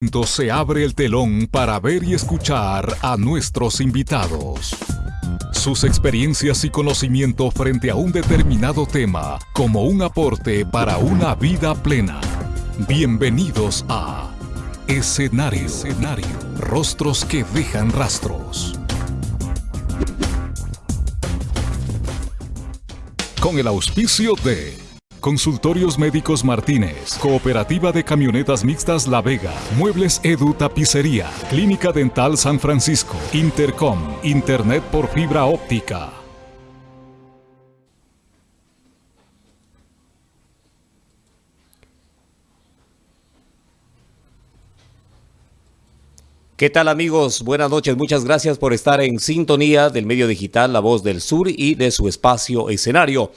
Se abre el telón para ver y escuchar a nuestros invitados. Sus experiencias y conocimiento frente a un determinado tema como un aporte para una vida plena. Bienvenidos a Escenario. Escenario. Rostros que dejan rastros. Con el auspicio de Consultorios Médicos Martínez, Cooperativa de Camionetas Mixtas La Vega, Muebles Edu Tapicería, Clínica Dental San Francisco, Intercom, Internet por fibra óptica. ¿Qué tal amigos? Buenas noches, muchas gracias por estar en sintonía del medio digital La Voz del Sur y de su espacio escenario.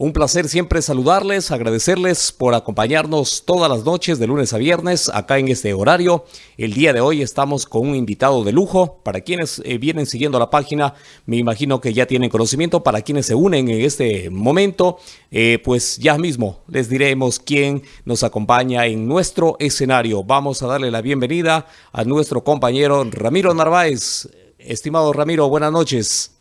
Un placer siempre saludarles, agradecerles por acompañarnos todas las noches de lunes a viernes acá en este horario. El día de hoy estamos con un invitado de lujo. Para quienes eh, vienen siguiendo la página, me imagino que ya tienen conocimiento. Para quienes se unen en este momento, eh, pues ya mismo les diremos quién nos acompaña en nuestro escenario. Vamos a darle la bienvenida a nuestro compañero Ramiro Narváez. Estimado Ramiro, buenas noches.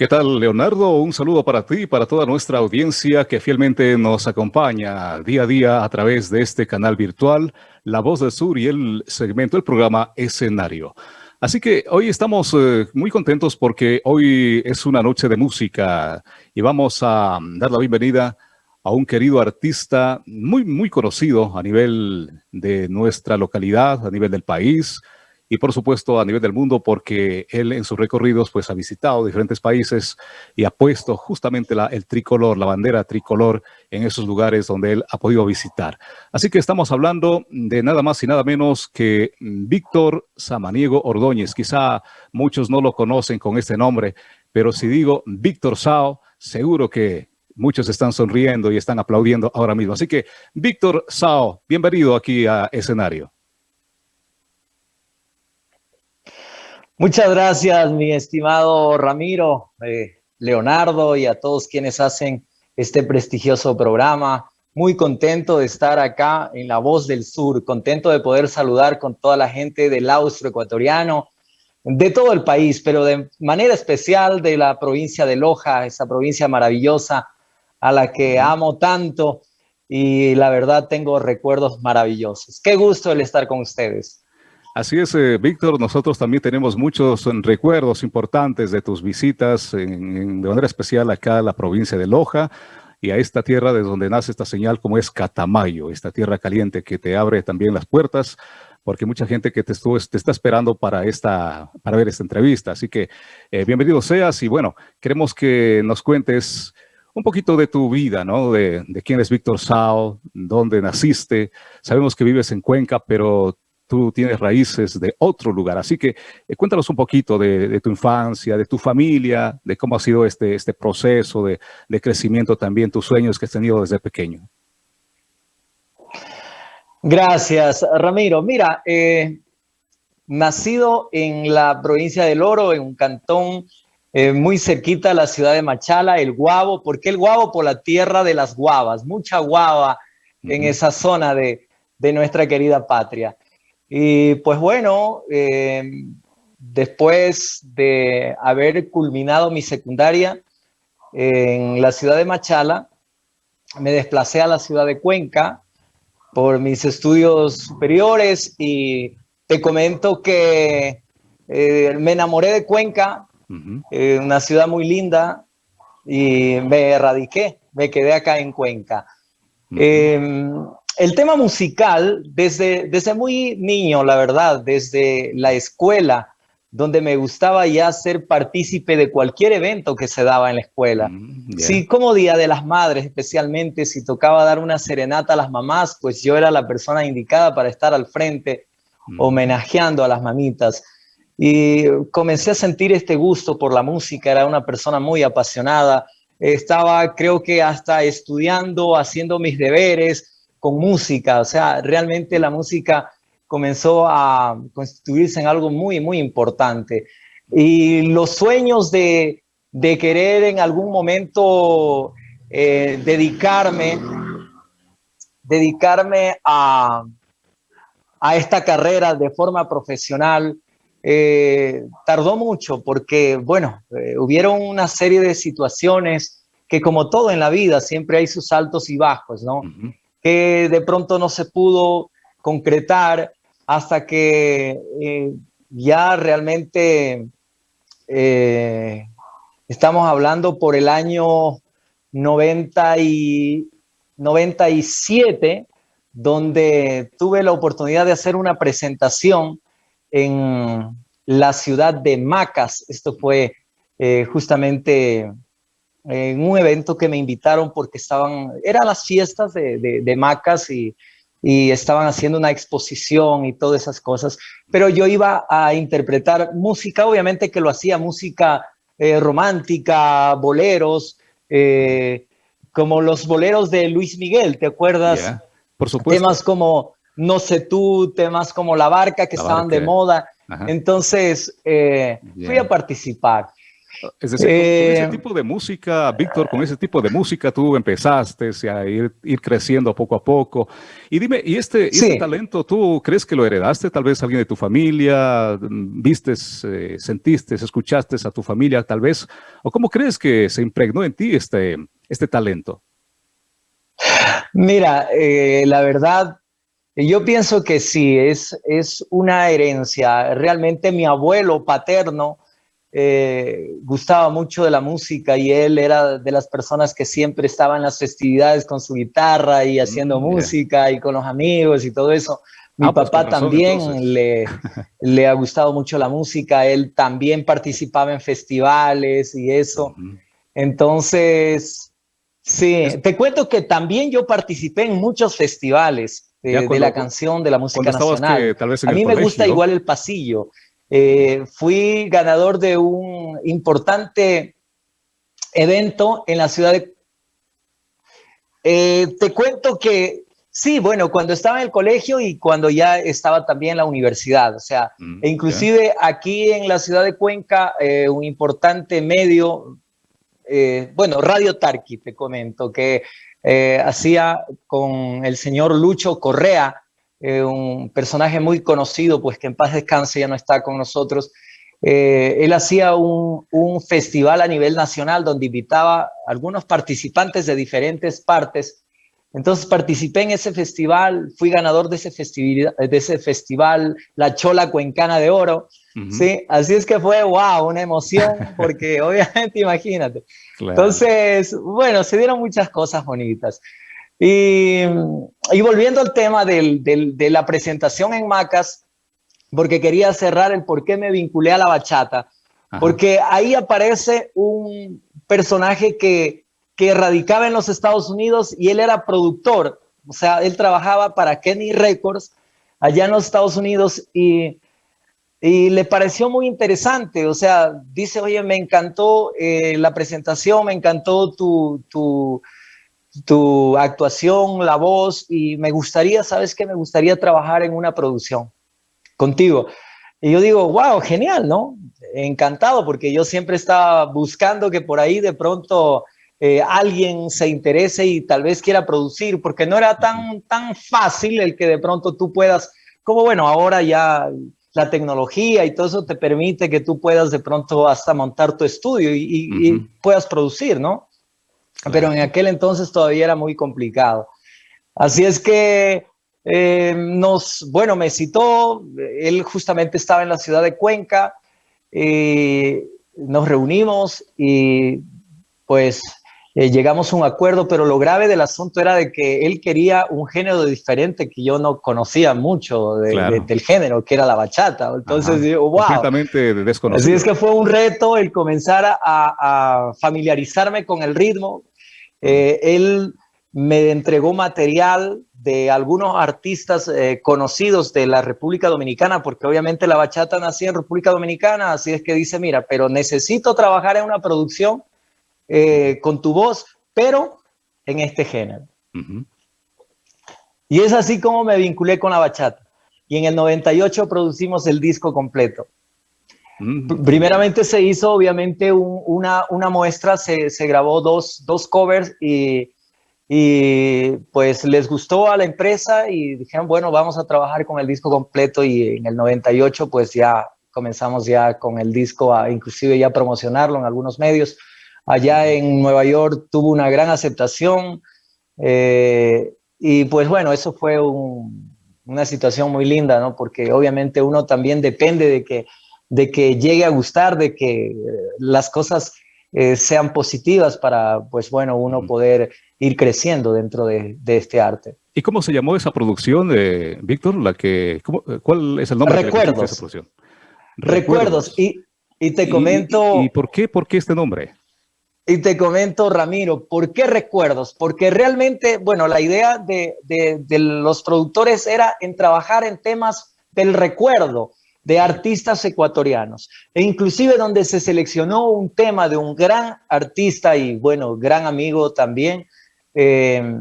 ¿Qué tal, Leonardo? Un saludo para ti y para toda nuestra audiencia que fielmente nos acompaña día a día a través de este canal virtual, La Voz del Sur y el segmento del programa Escenario. Así que hoy estamos eh, muy contentos porque hoy es una noche de música y vamos a dar la bienvenida a un querido artista muy, muy conocido a nivel de nuestra localidad, a nivel del país, y por supuesto a nivel del mundo porque él en sus recorridos pues ha visitado diferentes países y ha puesto justamente la, el tricolor, la bandera tricolor en esos lugares donde él ha podido visitar. Así que estamos hablando de nada más y nada menos que Víctor Samaniego Ordóñez. Quizá muchos no lo conocen con este nombre, pero si digo Víctor Sao, seguro que muchos están sonriendo y están aplaudiendo ahora mismo. Así que Víctor Sao, bienvenido aquí a escenario. Muchas gracias, mi estimado Ramiro, eh, Leonardo y a todos quienes hacen este prestigioso programa. Muy contento de estar acá en La Voz del Sur, contento de poder saludar con toda la gente del austro ecuatoriano, de todo el país, pero de manera especial de la provincia de Loja, esa provincia maravillosa a la que amo tanto y la verdad tengo recuerdos maravillosos. Qué gusto el estar con ustedes. Así es, eh, Víctor, nosotros también tenemos muchos recuerdos importantes de tus visitas, de manera especial acá a la provincia de Loja y a esta tierra de donde nace esta señal como es Catamayo, esta tierra caliente que te abre también las puertas, porque mucha gente que te, estuvo, te está esperando para, esta, para ver esta entrevista. Así que eh, bienvenido seas y bueno, queremos que nos cuentes un poquito de tu vida, ¿no? De, de quién es Víctor Sao, dónde naciste. Sabemos que vives en Cuenca, pero tú tienes raíces de otro lugar. Así que eh, cuéntanos un poquito de, tu infancia, de tu familia, de cómo ha sido este, este proceso de, crecimiento también, tus sueños que has tenido desde pequeño. Gracias, Ramiro. Mira, eh, nacido en la provincia del Oro, en un cantón eh, muy cerquita a la ciudad de Machala, el Guavo. ¿Por qué el Guavo? Por la tierra de las guavas, mucha guava en esa zona de, de nuestra querida patria. Y pues bueno, eh, después de haber culminado mi secundaria en la ciudad de Machala, me desplacé a la ciudad de Cuenca por mis estudios superiores y te comento que eh, me enamoré de Cuenca, eh, una ciudad muy linda, y me erradiqué, me quedé acá en Cuenca. El tema musical, desde, desde muy niño, la verdad, desde la escuela, donde me gustaba ya ser partícipe de cualquier evento que se daba en la escuela. Mm, sí, como Día de las Madres, especialmente si tocaba dar una serenata a las mamás, pues yo era la persona indicada para estar al frente, mm. homenajeando a las mamitas. Y comencé a sentir este gusto por la música, era una persona muy apasionada, estaba creo que hasta estudiando, haciendo mis deberes, con música, o sea, realmente la música comenzó a constituirse en algo muy, muy importante. Y los sueños de, querer en algún momento eh, dedicarme, dedicarme a, esta carrera de forma profesional, eh, tardó mucho porque, bueno, eh, hubieron una serie de situaciones que como todo en la vida, siempre hay sus altos y bajos, ¿no? Que de pronto no se pudo concretar hasta que eh, ya realmente estamos hablando por el año 90 y 97, donde tuve la oportunidad de hacer una presentación en la ciudad de Macas. Esto fue eh, justamente en un evento que me invitaron porque estaban, eran las fiestas de, Macas y, estaban haciendo una exposición y todas esas cosas, pero yo iba a interpretar música, obviamente que lo hacía música eh, romántica, boleros, eh, como los boleros de Luis Miguel, ¿te acuerdas? por supuesto. Temas como No sé tú, temas como La Barca que estaban de moda. Entonces, eh, fui a participar. Es decir, con ese eh, tipo de música, Víctor, con ese tipo de música tú empezaste a ir, ir creciendo poco a poco. Y dime, ¿y este, este talento tú crees que lo heredaste? Tal vez alguien de tu familia, vistes, eh, sentiste, escuchaste a tu familia tal vez, o cómo crees que se impregnó en ti este, este talento? Mira, eh, la verdad, yo pienso que sí, es, es una herencia. Realmente mi abuelo paterno eh, gustaba mucho de la música y él era de las personas que siempre estaba en las festividades con su guitarra y haciendo mm, música y con los amigos y todo eso. Mi ah, pues papá también le, le ha gustado mucho la música, él también participaba en festivales y eso. Entonces, sí, te cuento que también yo participé en muchos festivales de, la canción, de la música nacional. a mí me gusta igual el pasillo. Eh, fui ganador de un importante evento en la ciudad de... Eh, te cuento que sí, bueno, cuando estaba en el colegio y cuando ya estaba también en la universidad, o sea, mm, e inclusive aquí en la ciudad de Cuenca, eh, un importante medio, bueno, Radio Tarqui, te comento, que hacía con el señor Lucho Correa, eh, un personaje muy conocido, pues que en paz descanse, ya no está con nosotros. Eh, él hacía un, festival a nivel nacional donde invitaba a algunos participantes de diferentes partes. Entonces participé en ese festival, fui ganador de ese, festival, de ese festival La Chola Cuencana de Oro. ¿sí? Así es que fue, wow, una emoción, porque obviamente imagínate. Entonces, bueno, se dieron muchas cosas bonitas. Y, volviendo al tema de la presentación en Macas, porque quería cerrar el por qué me vinculé a la bachata, porque ahí aparece un personaje que, que radicaba en los Estados Unidos y él era productor, o sea, él trabajaba para Kenny Records allá en los Estados Unidos y, y le pareció muy interesante, o sea, dice, oye, me encantó eh, la presentación, me encantó tu, tu, tu actuación, la voz, y me gustaría, ¿sabes qué? Me gustaría trabajar en una producción contigo. Y yo digo, wow, genial, ¿no? Encantado, porque yo siempre estaba buscando que por ahí de pronto eh, alguien se interese y tal vez quiera producir, porque no era tan, tan fácil el que de pronto tú puedas, como bueno, ahora ya la tecnología y todo eso te permite que tú puedas de pronto hasta montar tu estudio y puedas producir, ¿no? Pero en aquel entonces todavía era muy complicado. Así es que eh, nos, bueno, me citó, él justamente estaba en la ciudad de Cuenca, eh, nos reunimos y pues eh, llegamos a un acuerdo, pero lo grave del asunto era de que él quería un género diferente que yo no conocía mucho del género, que era la bachata. Entonces, digo, wow. Completamente desconocido. Así es que fue un reto el comenzar a, a familiarizarme con el ritmo, eh, él me entregó material de algunos artistas eh, conocidos de la República Dominicana, porque obviamente la bachata nació en República Dominicana, así es que dice, mira, pero necesito trabajar en una producción eh, con tu voz, pero en este género. Y es así como me vinculé con la bachata. Y en el 98 producimos el disco completo. Primeramente se hizo obviamente una, muestra, se, se grabó dos, dos, covers y, y pues les gustó a la empresa y dijeron, bueno, vamos a trabajar con el disco completo y en el 98 pues ya comenzamos ya con el disco a inclusive ya promocionarlo en algunos medios. Allá en Nueva York tuvo una gran aceptación eh, y pues bueno, eso fue una situación muy linda, ¿no? Porque obviamente uno también depende de que, de que llegue a gustar, de que las cosas eh, sean positivas para, pues bueno, uno poder ir creciendo dentro de, este arte. ¿Y cómo se llamó esa producción, de Víctor? La que, ¿Cuál es el nombre Recuerdos. de esa producción? Recuerdos. Y, y, te comento... Y, por, qué, por qué este nombre? Y te comento, Ramiro, ¿por qué recuerdos? Porque realmente, bueno, la idea de, de, de los productores era en trabajar en temas del recuerdo, de artistas ecuatorianos, e inclusive donde se seleccionó un tema de un gran artista y, bueno, gran amigo también, eh,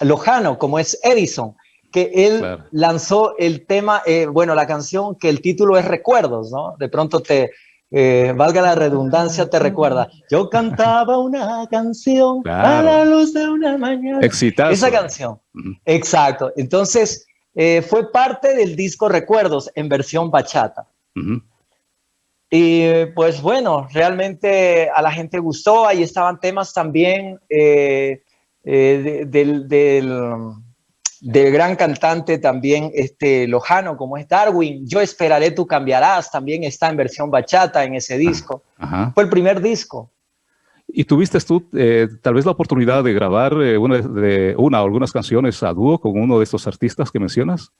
lojano, como es Edison, que él lanzó el tema, eh, bueno, la canción que el título es Recuerdos, ¿no? De pronto te, eh, valga la redundancia, te recuerda. Yo cantaba una canción a la luz de una mañana. Exitazo. Esa canción. Exacto. Entonces, eh, fue parte del disco Recuerdos en versión bachata. Y pues bueno, realmente a la gente gustó, ahí estaban temas también eh, eh, del, del, gran cantante también este, lojano como es Darwin, Yo esperaré, tú cambiarás, también está en versión bachata en ese disco. Fue el primer disco. ¿Y tuviste tú eh, tal vez la oportunidad de grabar eh, una, de, una o algunas canciones a dúo con uno de estos artistas que mencionas?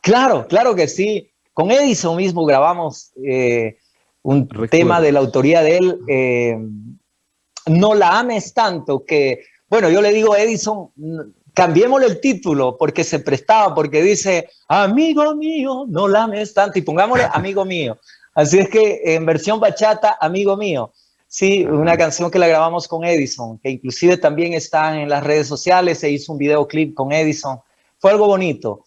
Claro, claro que sí. Con Edison mismo grabamos eh, un tema de la autoría de él. no la ames tanto que, bueno, yo le digo a Edison, cambiémosle el título porque se prestaba, porque dice, amigo mío, no la ames tanto, y pongámosle amigo mío. Así es que en versión bachata, amigo mío. Sí, una canción que la grabamos con Edison, que inclusive también está en las redes sociales, se hizo un videoclip con Edison. Fue algo bonito,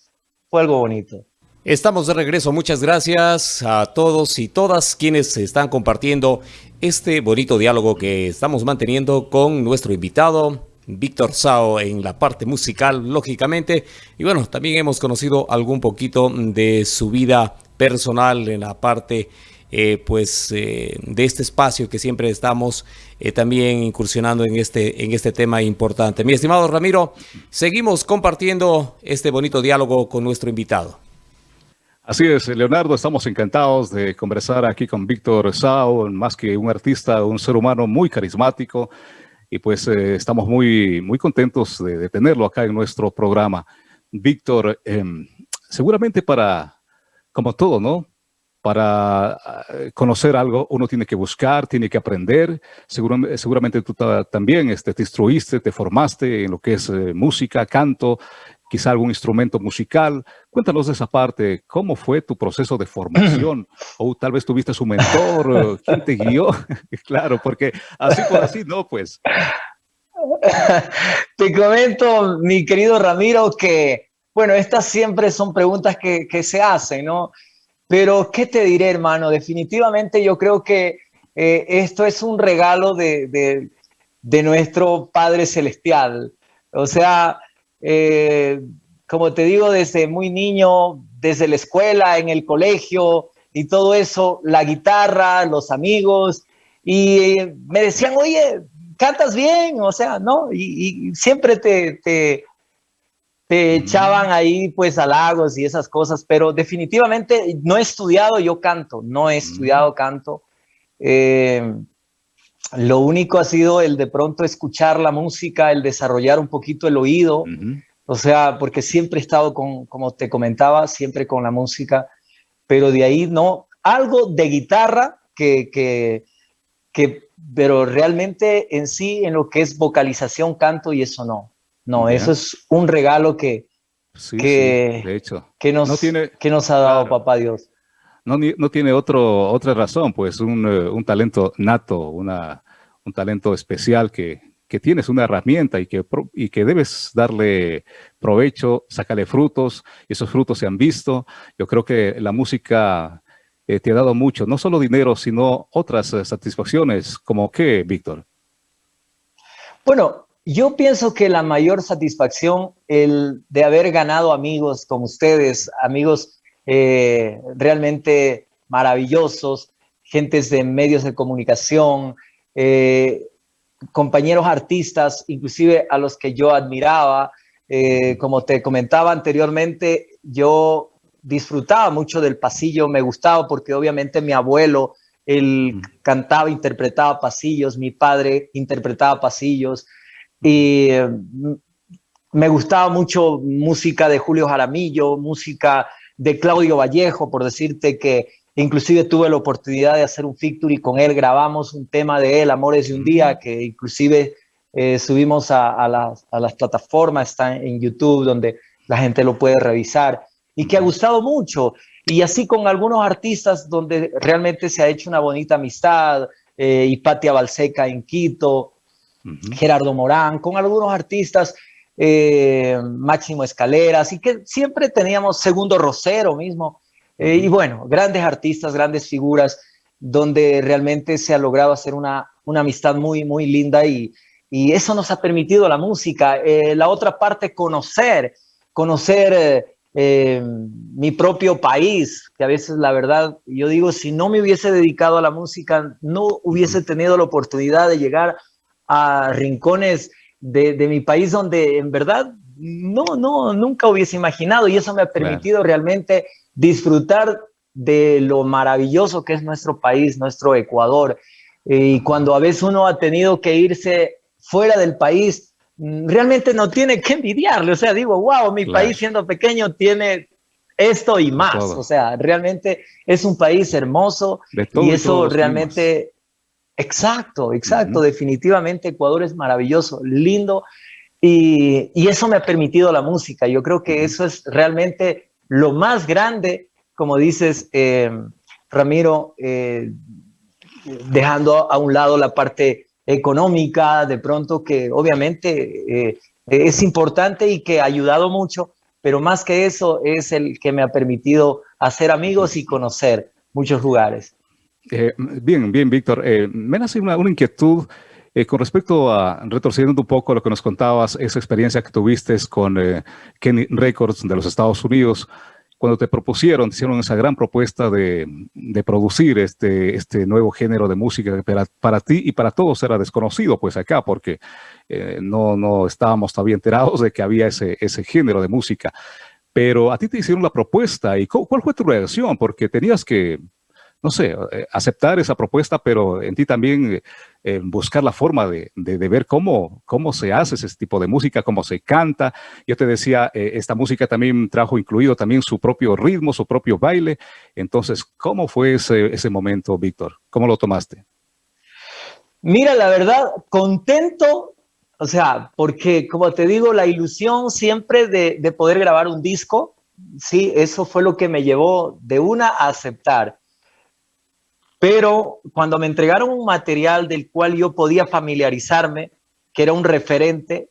fue algo bonito. Estamos de regreso, muchas gracias a todos y todas quienes están compartiendo este bonito diálogo que estamos manteniendo con nuestro invitado, Víctor Sao, en la parte musical, lógicamente. Y bueno, también hemos conocido algún poquito de su vida personal en la parte eh, pues eh, de este espacio que siempre estamos eh, también incursionando en este, en este tema importante. Mi estimado Ramiro, seguimos compartiendo este bonito diálogo con nuestro invitado. Así es, Leonardo, estamos encantados de conversar aquí con Víctor Sao, más que un artista, un ser humano muy carismático, y pues estamos muy, muy contentos de, de, tenerlo acá en nuestro programa. Víctor, em, seguramente para, como todo, ¿no? Para eh, conocer algo uno tiene que buscar, tiene que aprender. seguramente tú también este, te instruiste, te formaste en lo que es eh, música, canto, quizá algún instrumento musical. Cuéntanos de esa parte, ¿cómo fue tu proceso de formación? o tal vez tuviste su mentor, ¿quién te guió? claro, porque así por así no, pues. Te comento, mi querido Ramiro, que, bueno, estas siempre son preguntas que, que se hacen, ¿no? Pero, ¿qué te diré, hermano? Definitivamente yo creo que eh, esto es un regalo de, nuestro Padre Celestial. O sea, eh, como te digo, desde muy niño, desde la escuela, en el colegio y todo eso, la guitarra, los amigos, y me decían, oye, cantas bien, o sea, ¿no? Y, siempre te echaban ahí pues halagos y esas cosas, pero definitivamente no he estudiado yo canto, no he estudiado canto. Eh, lo único ha sido el de pronto escuchar la música, el desarrollar un poquito el oído, o sea, porque siempre he estado con, como te comentaba, siempre con la música, pero de ahí no, algo de guitarra que, que, que pero realmente en sí, en lo que es vocalización, canto y eso no. No, eso es un regalo que, que, de hecho. que, nos, que nos ha dado Papá Dios. No, no tiene otro, otra razón, pues un, eh, un talento nato, una, un talento especial que, que, tienes una herramienta y que, y que debes darle provecho, sacarle frutos, y esos frutos se han visto. Yo creo que la música eh, te ha dado mucho, no solo dinero, sino otras eh, satisfacciones, como qué, Víctor. Bueno, yo pienso que la mayor satisfacción el de haber ganado amigos como ustedes, amigos eh, realmente maravillosos, gentes de medios de comunicación, eh, compañeros artistas, inclusive a los que yo admiraba. Eh, como te comentaba anteriormente, yo disfrutaba mucho del pasillo, me gustaba porque obviamente mi abuelo, él cantaba, interpretaba pasillos, mi padre interpretaba pasillos y mm, me gustaba mucho música de Julio Jaramillo, música de Claudio Vallejo, por decirte que inclusive tuve la oportunidad de hacer un y con él, grabamos un tema de él, Amores de un Día, que inclusive eh, subimos a, las, a, las, plataformas, está en YouTube, donde la gente lo puede revisar, y que ha gustado mucho. Y así con algunos artistas donde realmente se ha hecho una bonita amistad, eh, Hipatia Balseca en Quito, Gerardo Morán, con algunos artistas eh, Máximo Escalera, así que siempre teníamos Segundo Rosero mismo, eh, y bueno, grandes artistas, grandes figuras, donde realmente se ha logrado hacer una, una amistad muy, muy linda y, y eso nos ha permitido la música. Eh, la otra parte, conocer, conocer mi propio país, que a veces la verdad, yo digo, si no me hubiese dedicado a la música, no hubiese tenido la oportunidad de llegar a rincones de, mi país donde en verdad no, no, nunca hubiese imaginado y eso me ha permitido realmente disfrutar de lo maravilloso que es nuestro país, nuestro Ecuador. Y cuando a veces uno ha tenido que irse fuera del país, mm, realmente no tiene que envidiarle. O sea, digo, wow, mi país siendo pequeño tiene esto y más. O sea, realmente es un país hermoso y eso realmente Exacto, exacto. Definitivamente Ecuador es maravilloso, lindo. Y, eso me ha permitido la música. Yo creo que eso es realmente lo más grande, como dices, eh, Ramiro, eh, dejando a un lado la parte económica, de pronto que obviamente eh, es importante y que ha ayudado mucho, pero más que eso es el que me ha permitido hacer amigos y conocer muchos lugares. Eh, bien, bien, Víctor. Eh, me nace una, inquietud eh, con respecto a, retorciendo un poco lo que nos contabas, esa experiencia que tuviste con Kenny Records de los Estados Unidos, cuando te propusieron, te hicieron esa gran propuesta de, producir este, este nuevo género de música para, para, ti y para todos era desconocido, pues acá, porque no, no estábamos todavía enterados de que había ese, ese género de música. Pero a ti te hicieron la propuesta y ¿cuál fue tu reacción? Porque tenías que no sé, eh, aceptar esa propuesta, pero en ti también eh, buscar la forma de, ver cómo, cómo se hace ese tipo de música, cómo se canta. Yo te decía, eh, esta música también trajo incluido también su propio ritmo, su propio baile. Entonces, ¿cómo fue ese, ese momento, Víctor? ¿Cómo lo tomaste? Mira, la verdad, contento, o sea, porque como te digo, la ilusión siempre de, de poder grabar un disco, sí, eso fue lo que me llevó de una a aceptar. Pero cuando me entregaron un material del cual yo podía familiarizarme, que era un referente,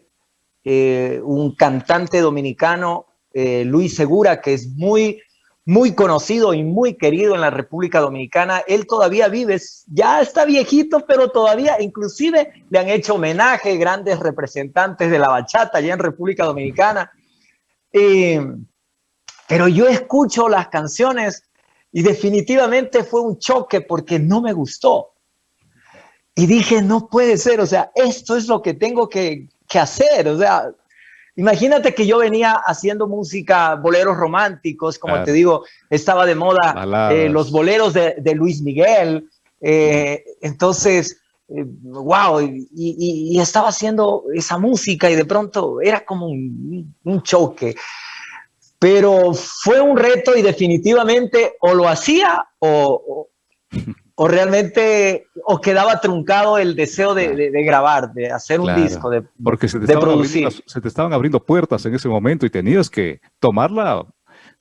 eh, un cantante dominicano, eh, Luis Segura, que es muy, muy conocido y muy querido en la República Dominicana. Él todavía vive, ya está viejito, pero todavía inclusive le han hecho homenaje grandes representantes de la bachata allá en República Dominicana. Eh, pero yo escucho las canciones y definitivamente fue un choque porque no me gustó. Y dije, no puede ser, o sea, esto es lo que tengo que, hacer. O sea, imagínate que yo venía haciendo música, boleros románticos, como te digo, estaba de moda eh, los boleros de, Luis Miguel. Eh, entonces, wow, eh, y, estaba haciendo esa música y de pronto era como un, un choque pero fue un reto y definitivamente o lo hacía o, o, realmente o quedaba truncado el deseo de, de, grabar, de hacer un disco, de, Porque se te, producir. se te estaban abriendo puertas en ese momento y tenías que tomarla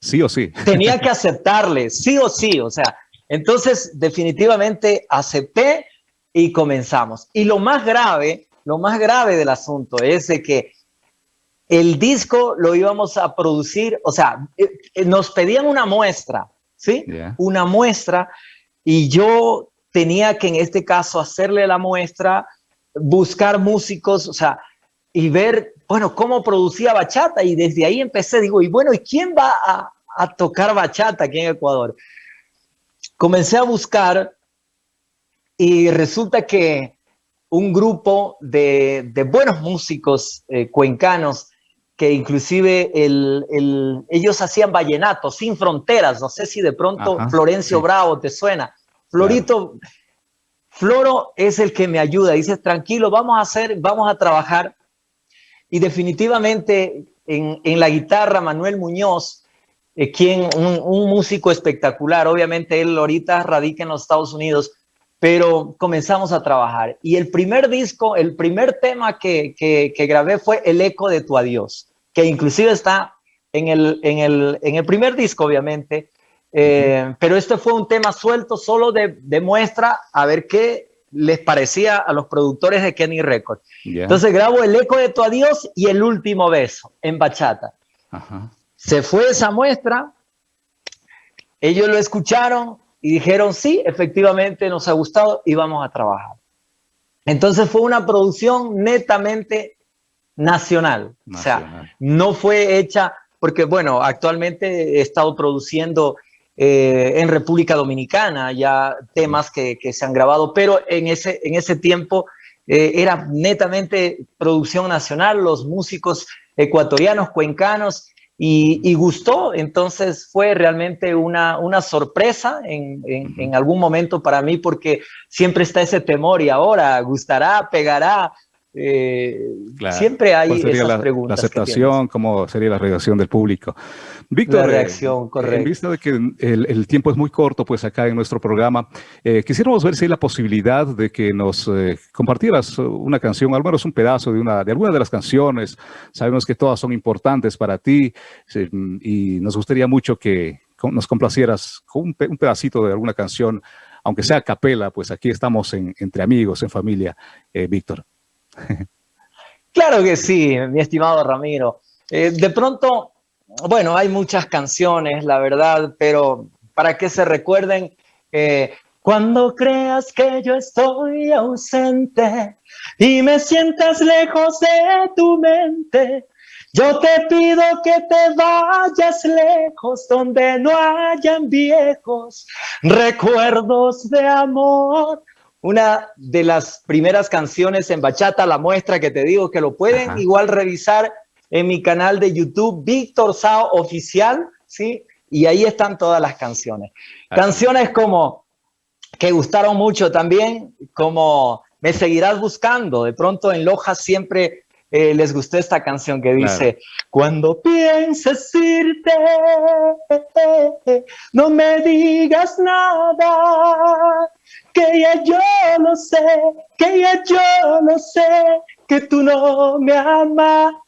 sí o sí. Tenía que aceptarle, sí o sí, o sea, entonces definitivamente acepté y comenzamos. Y lo más grave, lo más grave del asunto es de que el disco lo íbamos a producir, o sea, eh, eh, nos pedían una muestra, ¿sí? Una muestra y yo tenía que en este caso hacerle la muestra, buscar músicos, o sea, y ver, bueno, cómo producía bachata y desde ahí empecé, digo, y bueno, ¿y quién va a, a tocar bachata aquí en Ecuador? Comencé a buscar y resulta que un grupo de, de buenos músicos eh, cuencanos que inclusive el, el, ellos hacían vallenato sin fronteras, no sé si de pronto Ajá, Florencio sí. Bravo te suena. Florito, claro. Floro es el que me ayuda, dice, tranquilo, vamos a hacer, vamos a trabajar. Y definitivamente en, en la guitarra, Manuel Muñoz, eh, quien, un, un, músico espectacular, obviamente él ahorita radica en los Estados Unidos, pero comenzamos a trabajar. Y el primer disco, el primer tema que, que, que grabé fue El eco de tu adiós, que inclusive está en el, en el, en el primer disco, obviamente, eh, pero este fue un tema suelto solo de, de, muestra a ver qué les parecía a los productores de Kenny Records. Yeah. Entonces grabo El eco de tu adiós y El último beso en bachata. Ajá. Se fue esa muestra, ellos lo escucharon y dijeron, sí, efectivamente nos ha gustado y vamos a trabajar. Entonces fue una producción netamente nacional. nacional. O sea, no fue hecha, porque bueno, actualmente he estado produciendo eh, en República Dominicana, ya temas que, que, se han grabado, pero en ese, en ese tiempo eh, era netamente producción nacional, los músicos ecuatorianos, cuencanos, y, y gustó, entonces fue realmente una, una sorpresa en, en, en algún momento para mí, porque siempre está ese temor y ahora gustará, pegará, eh, claro. Siempre hay esas la, preguntas. La aceptación, cómo sería la reacción del público. Víctor, la reacción, eh, en vista de que el, el, tiempo es muy corto, pues acá en nuestro programa, eh, quisiéramos ver si hay la posibilidad de que nos eh, compartieras una canción, al menos un pedazo de, una, de alguna de las canciones. Sabemos que todas son importantes para ti y nos gustaría mucho que nos complacieras con un, un pedacito de alguna canción, aunque sea a capela, pues aquí estamos en, entre amigos, en familia, Víctor. Claro que sí, mi estimado Ramiro. Eh, de pronto, bueno, hay muchas canciones, la verdad, pero para que se recuerden, eh, cuando creas que yo estoy ausente y me sientas lejos de tu mente, yo te pido que te vayas lejos donde no hayan viejos recuerdos de amor una de las primeras canciones en bachata, la muestra que te digo que lo pueden Ajá. igual revisar en mi canal de YouTube, Víctor Sao Oficial, ¿sí? Y ahí están todas las canciones. Ajá. Canciones como, que gustaron mucho también, como Me Seguirás Buscando, de pronto en Loja siempre eh, les gustó esta canción que dice, claro. cuando pienses irte, no me digas nada, que ya yo lo sé, que ya yo lo sé, que tú no me amabas.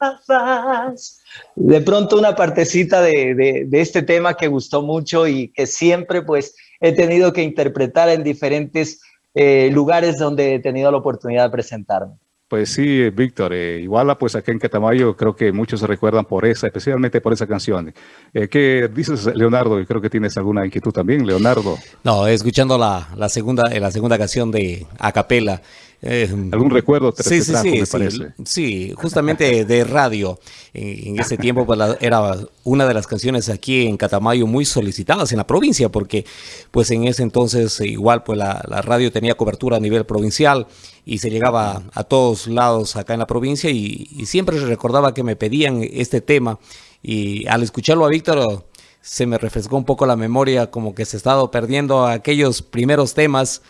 De pronto una partecita de, de, este tema que gustó mucho y que siempre pues he tenido que interpretar en diferentes eh, lugares donde he tenido la oportunidad de presentarme. Pues sí, Víctor, eh, igual pues acá en Catamayo creo que muchos se recuerdan por esa, especialmente por esa canción. Eh, ¿Qué dices, Leonardo? Creo que tienes alguna inquietud también, Leonardo. No, escuchando la, la segunda, la segunda canción de Acapela, eh, ¿Algún recuerdo te, sí, te trajo, sí, sí, me sí, parece? Sí, justamente de radio. En, en ese tiempo pues, la, era una de las canciones aquí en Catamayo muy solicitadas en la provincia, porque pues en ese entonces igual pues la, la radio tenía cobertura a nivel provincial y se llegaba a todos lados acá en la provincia y, y siempre recordaba que me pedían este tema y al escucharlo a Víctor se me refrescó un poco la memoria como que se estaba perdiendo aquellos primeros temas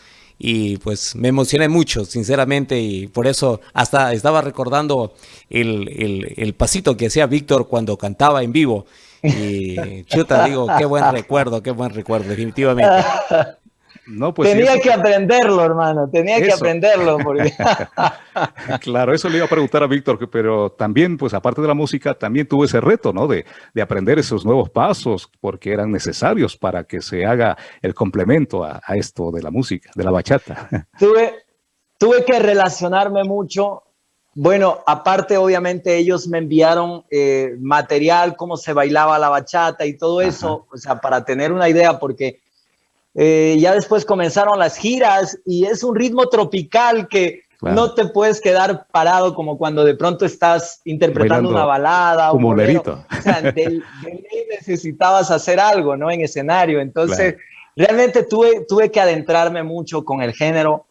y pues me emocioné mucho, sinceramente, y por eso hasta estaba recordando el, el, el pasito que hacía Víctor cuando cantaba en vivo. Y chuta, digo, qué buen recuerdo, qué buen recuerdo, definitivamente. No, pues tenía que aprenderlo, hermano, tenía eso. que aprenderlo. Porque... claro, eso le iba a preguntar a Víctor, pero también, pues aparte de la música, también tuvo ese reto, ¿no? De, de, aprender esos nuevos pasos, porque eran necesarios para que se haga el complemento a, a esto de la música, de la bachata. Tuve, tuve que relacionarme mucho. Bueno, aparte, obviamente, ellos me enviaron eh, material, cómo se bailaba la bachata y todo eso, o sea, para tener una idea, porque eh, ya después comenzaron las giras y es un ritmo tropical que, no te puedes quedar parado como cuando de pronto estás interpretando una balada. Como un lerito. O sea, de, necesitabas hacer algo, ¿no? En escenario. Entonces, realmente tuve, tuve que adentrarme mucho con el género,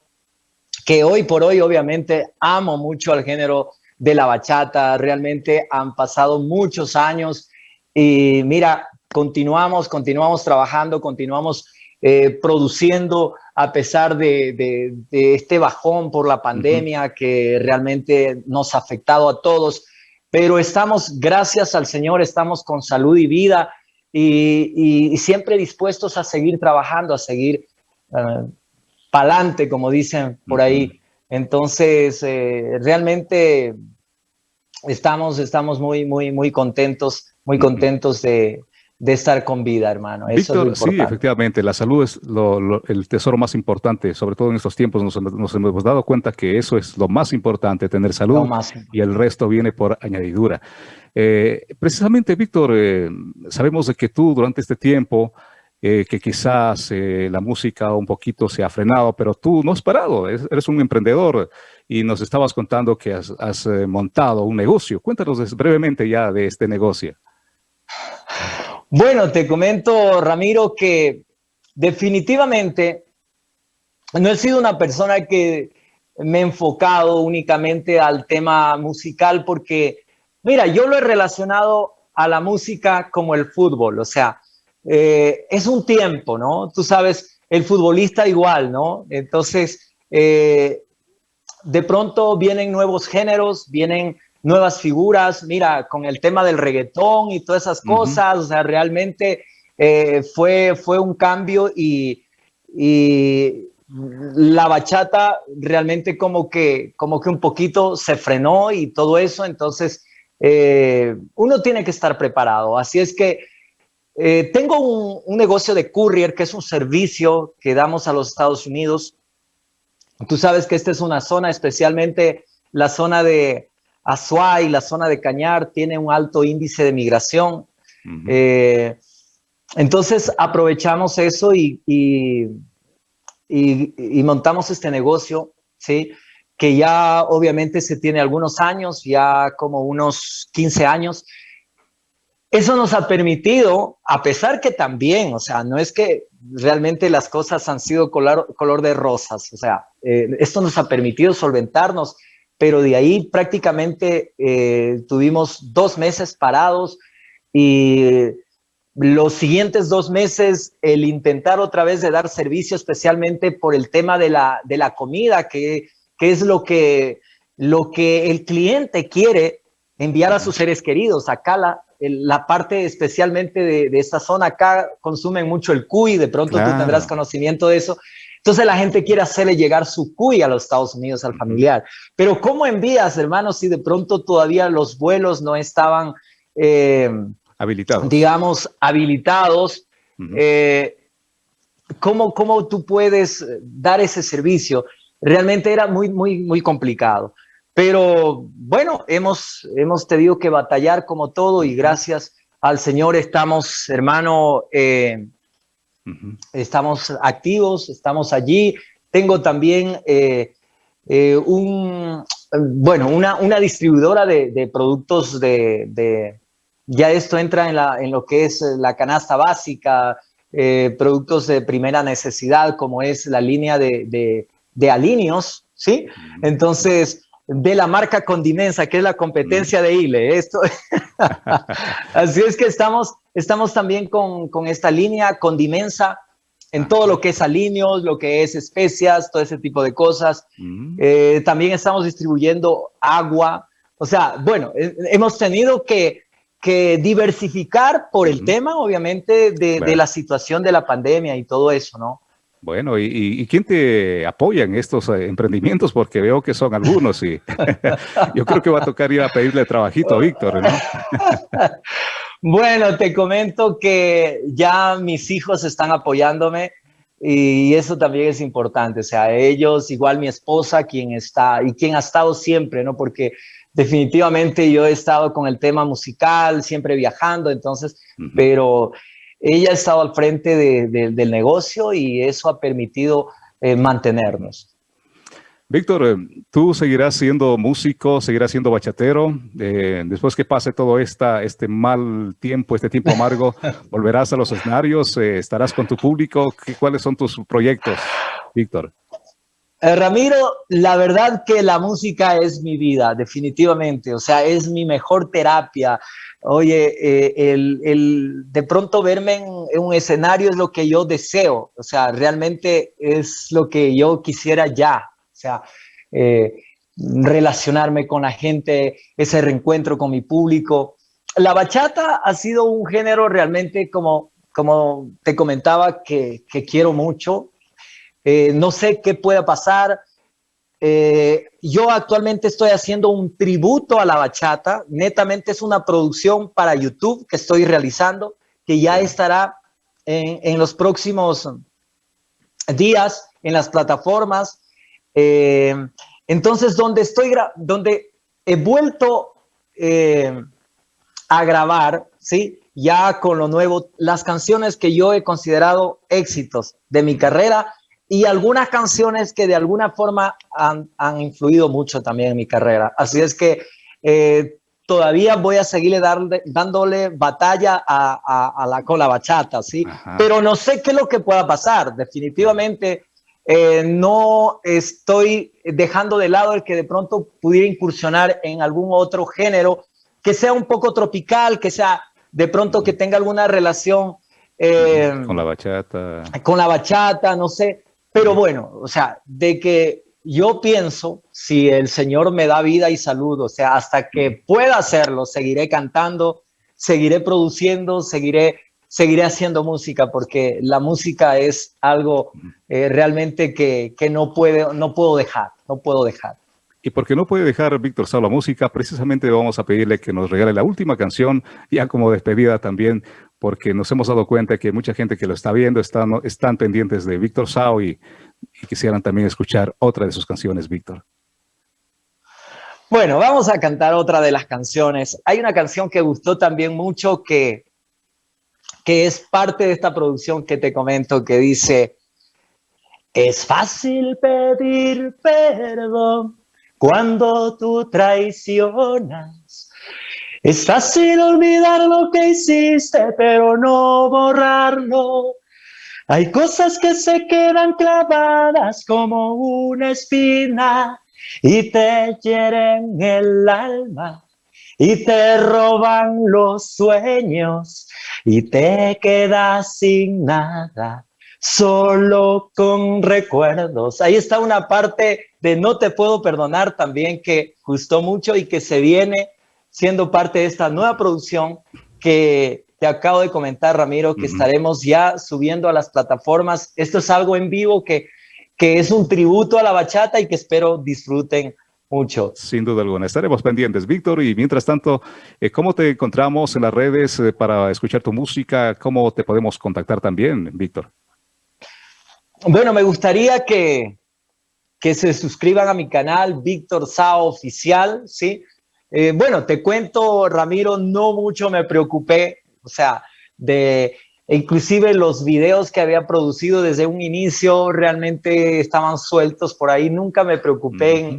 que hoy por hoy obviamente amo mucho al género de la bachata. Realmente han pasado muchos años y mira, continuamos, continuamos trabajando, continuamos eh, produciendo a pesar de, este bajón por la pandemia que realmente nos ha afectado a todos. Pero estamos, gracias al Señor, estamos con salud y vida y, siempre dispuestos a seguir trabajando, a seguir uh, pa'lante, como dicen por ahí. Entonces, eh, realmente estamos, estamos muy, muy, muy contentos, muy contentos de, de estar con vida, hermano. Víctor, sí, efectivamente, la salud es el tesoro más importante, sobre todo en estos tiempos nos, hemos dado cuenta que eso es lo más importante, tener salud y el resto viene por añadidura. Eh, precisamente, Víctor, eh, sabemos de que tú durante este tiempo, eh, que quizás la música un poquito se ha frenado, pero tú no has parado, eres un emprendedor y nos estabas contando que has, has montado un negocio. Cuéntanos brevemente ya de este negocio. Bueno, te comento, Ramiro, que definitivamente no he sido una persona que me he enfocado únicamente al tema musical porque, mira, yo lo he relacionado a la música como el fútbol, o sea, eh, es un tiempo, ¿no? Tú sabes, el futbolista igual, ¿no? Entonces, eh, de pronto vienen nuevos géneros, vienen nuevas figuras, mira, con el tema del reggaetón y todas esas cosas, o sea, realmente eh, fue, fue un cambio y, la bachata realmente como que, como que un poquito se frenó y todo eso, entonces eh, uno tiene que estar preparado, así es que eh, tengo un, un negocio de courier, que es un servicio que damos a los Estados Unidos. Tú sabes que esta es una zona, especialmente la zona de, Azuay, la zona de Cañar, tiene un alto índice de migración. Eh, entonces aprovechamos eso y, y, montamos este negocio, ¿sí? que ya obviamente se tiene algunos años, ya como unos 15 años. Eso nos ha permitido, a pesar que también, o sea, no es que realmente las cosas han sido color, color de rosas, o sea, eh, esto nos ha permitido solventarnos pero de ahí prácticamente eh, tuvimos dos meses parados y los siguientes dos meses el intentar otra vez de dar servicio especialmente por el tema de la, de la comida, que, que es lo que, lo que el cliente quiere enviar a sus seres queridos. Acá la, la parte especialmente de, de, esta zona, acá consumen mucho el cuy, de pronto tú tendrás conocimiento de eso. Entonces la gente quiere hacerle llegar su cuy a los Estados Unidos al familiar. Pero ¿cómo envías, hermanos, si de pronto todavía los vuelos no estaban, eh, habilitados. digamos, habilitados? Eh, ¿cómo, ¿Cómo tú puedes dar ese servicio? Realmente era muy, muy, muy complicado. Pero bueno, hemos, hemos tenido que batallar como todo y gracias al Señor estamos, hermano, eh, Estamos activos, estamos allí. Tengo también eh, eh, un, bueno, una, una distribuidora de, productos de, ya esto entra en, la, en lo que es la canasta básica, eh, productos de primera necesidad, como es la línea de, de, de alineos, ¿sí? Entonces, de la marca Condimensa, que es la competencia de ILE. Esto, así es que estamos, estamos también con, con, esta línea Condimensa en todo lo que es alineos, lo que es especias, todo ese tipo de cosas. Eh, también estamos distribuyendo agua. O sea, bueno, eh, hemos tenido que, que diversificar por el tema, obviamente, de, de la situación de la pandemia y todo eso, ¿no? Bueno, ¿y, quién te apoya en estos eh, emprendimientos? Porque veo que son algunos y yo creo que va a tocar ir a pedirle trabajito a Víctor, ¿no? bueno, te comento que ya mis hijos están apoyándome y eso también es importante. O sea, ellos, igual mi esposa, quien está y quien ha estado siempre, ¿no? Porque definitivamente yo he estado con el tema musical, siempre viajando, entonces, pero ella ha estado al frente del negocio y eso ha permitido eh, mantenernos. Víctor, eh, tú seguirás siendo músico, seguirás siendo bachatero. Eh, después que pase todo esta, este mal tiempo, este tiempo amargo, volverás a los escenarios, eh, estarás con tu público. ¿Cuáles son tus proyectos, Víctor? Ramiro, la verdad que la música es mi vida, definitivamente. O sea, es mi mejor terapia. Oye, el, de pronto verme en, un escenario es lo que yo deseo. O sea, realmente es lo que yo quisiera ya sea, eh, relacionarme con la gente, ese reencuentro con mi público. La bachata ha sido un género realmente como, como te comentaba que, quiero mucho. Eh, no sé qué pueda pasar. Eh, yo actualmente estoy haciendo un tributo a la bachata. Netamente es una producción para YouTube que estoy realizando, que ya estará en, en los próximos días en las plataformas. Eh, entonces, donde estoy, donde he vuelto eh, a grabar, ¿sí? Ya con lo nuevo, las canciones que yo he considerado éxitos de mi carrera y algunas canciones que de alguna forma han, influido mucho también en mi carrera. Así es que eh, todavía voy a seguirle dándole batalla a, la, con la bachata, ¿sí? Pero no sé qué es lo que pueda pasar. Definitivamente eh, no estoy dejando de lado el que de pronto pudiera incursionar en algún otro género que sea un poco tropical, que sea de pronto que tenga alguna relación eh, con la bachata. Con la bachata, no sé. Pero bueno, o sea, de que yo pienso, si el Señor me da vida y salud, o sea, hasta que pueda hacerlo, seguiré cantando, seguiré produciendo, seguiré seguiré haciendo música porque la música es algo eh, realmente que, que, no, no puedo dejar, no puedo dejar. Y porque no puede dejar Víctor Sá la música, precisamente vamos a pedirle que nos regale la última canción, ya como despedida también, porque nos hemos dado cuenta que mucha gente que lo está viendo están, están pendientes de Víctor Sao y, quisieran también escuchar otra de sus canciones, Víctor. Bueno, vamos a cantar otra de las canciones. Hay una canción que gustó también mucho que que es parte de esta producción que te comento, que dice, es fácil pedir perdón cuando tú traicionas. Es fácil olvidar lo que hiciste, pero no borrarlo. Hay cosas que se quedan clavadas como una espina y te hieren el alma y te roban los sueños y te quedas sin nada, solo con recuerdos. Ahí está una parte de No te puedo perdonar también que gustó mucho y que se viene siendo parte de esta nueva producción que te acabo de comentar, Ramiro, que estaremos ya subiendo a las plataformas. Esto es algo en vivo que, que es un tributo a la bachata y que espero disfruten mucho. Sin duda alguna. Estaremos pendientes, Víctor. Y mientras tanto, eh, ¿cómo te encontramos en las redes eh, para escuchar tu música? ¿Cómo te podemos contactar también, Víctor? Bueno, me gustaría que, que se suscriban a mi canal, Víctor Sao Oficial, ¿sí? Eh, bueno, te cuento, Ramiro, no mucho me preocupé, o sea, de inclusive los videos que había producido desde un inicio realmente estaban sueltos por ahí. Nunca me preocupé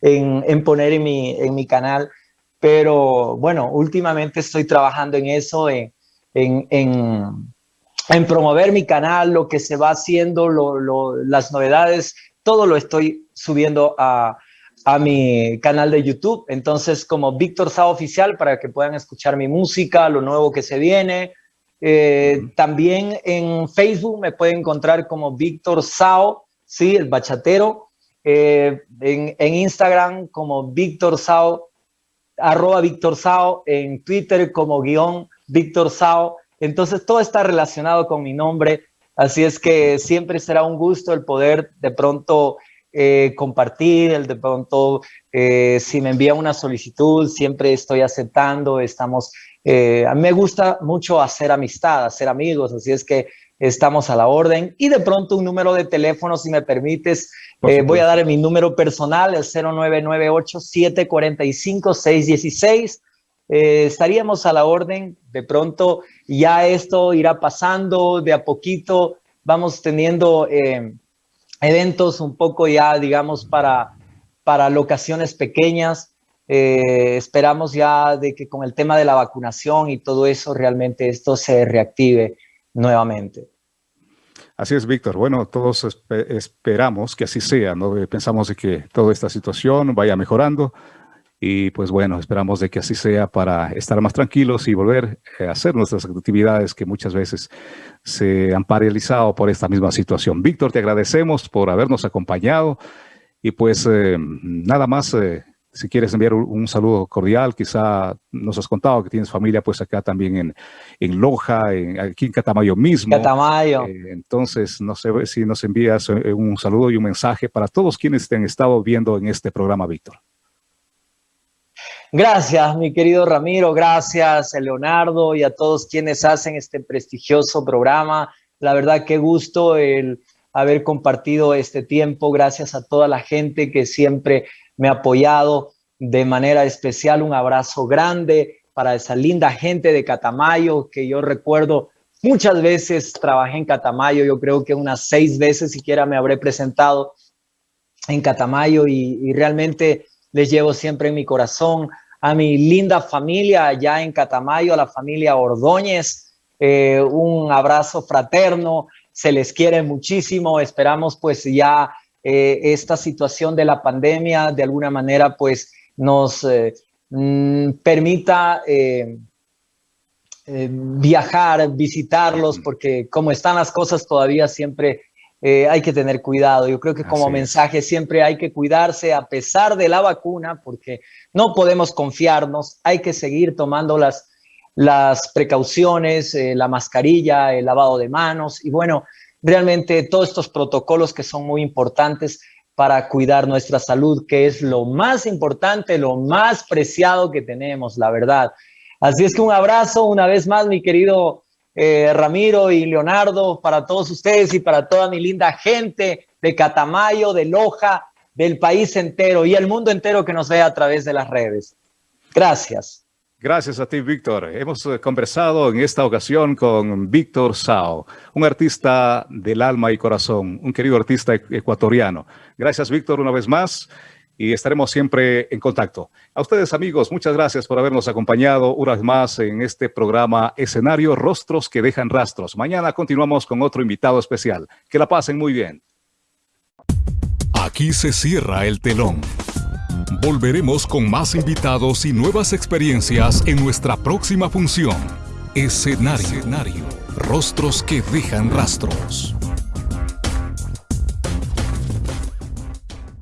en, poner en mi, en mi canal. Pero bueno, últimamente estoy trabajando en eso, en, en, promover mi canal, lo que se va haciendo, las novedades, todo lo estoy subiendo a, a mi canal de YouTube. Entonces, como Víctor Sao Oficial, para que puedan escuchar mi música, lo nuevo que se viene, eh, también en Facebook me pueden encontrar como Víctor Sao, ¿sí? el bachatero. Eh, en, Instagram como Víctor Sao, arroba Víctor Sao, en Twitter como guion Víctor Sao. Entonces todo está relacionado con mi nombre, así es que siempre será un gusto el poder de pronto eh, compartir, el de pronto si me envía una solicitud, siempre estoy aceptando, estamos eh, a mí me gusta mucho hacer amistad, hacer amigos, así es que estamos a la orden. Y de pronto un número de teléfono, si me permites, eh, voy a dar mi número personal, el 0998-745-616. Eh, estaríamos a la orden, de pronto ya esto irá pasando de a poquito, vamos teniendo eventos un poco ya, digamos, para, para locaciones pequeñas. Eh, esperamos ya de que con el tema de la vacunación y todo eso realmente esto se reactive nuevamente. Así es, Víctor. Bueno, todos esperamos que así sea, ¿no? Pensamos de que toda esta situación vaya mejorando y pues bueno, esperamos de que así sea para estar más tranquilos y volver a hacer nuestras actividades que muchas veces se han paralizado por esta misma situación. Víctor, te agradecemos por habernos acompañado y pues eh, nada más eh, si quieres enviar un, saludo cordial, quizá nos has contado que tienes familia pues acá también en, en Loja, en, aquí en Catamayo mismo. Catamayo. Eh, entonces, no sé si nos envías eh, un saludo y un mensaje para todos quienes te han estado viendo en este programa, Víctor. Gracias, mi querido Ramiro, gracias, Leonardo y a todos quienes hacen este prestigioso programa. La verdad, qué gusto el haber compartido este tiempo. Gracias a toda la gente que siempre me ha apoyado de manera especial. Un abrazo grande para esa linda gente de Catamayo que yo recuerdo muchas veces trabajé en Catamayo. Yo creo que unas seis veces siquiera me habré presentado en Catamayo y, realmente les llevo siempre en mi corazón a mi linda familia allá en Catamayo, a la familia Ordóñez. Eh, un abrazo fraterno, se les quiere muchísimo. Esperamos pues ya eh, esta situación de la pandemia de alguna manera pues nos eh, mm, permita viajar, visitarlos, porque como están las cosas todavía siempre hay que tener cuidado. Yo creo que como mensaje siempre hay que cuidarse a pesar de la vacuna, porque no podemos confiarnos, hay que seguir tomando las, las precauciones, la mascarilla, el lavado de manos y bueno, realmente todos estos protocolos que son muy importantes para cuidar nuestra salud, que es lo más importante, lo más preciado que tenemos, la verdad. Así es que un abrazo una vez más, mi querido eh, Ramiro y Leonardo, para todos ustedes y para toda mi linda gente de Catamayo, de Loja, del país entero y el mundo entero que nos ve a través de las redes. Gracias. Gracias a ti, Víctor. Hemos eh, conversado en esta ocasión con Víctor Sao, un artista del alma y corazón, un querido artista ecuatoriano. Gracias, Víctor, una vez más y estaremos siempre en contacto. A ustedes, amigos, muchas gracias por habernos acompañado una vez más en este programa Escenario Rostros que dejan rastros. Mañana continuamos con otro invitado especial. Que la pasen muy bien. Aquí se cierra el telón. Volveremos con más invitados y nuevas experiencias en nuestra próxima función. Escenario. Escenario. Rostros que dejan rastros.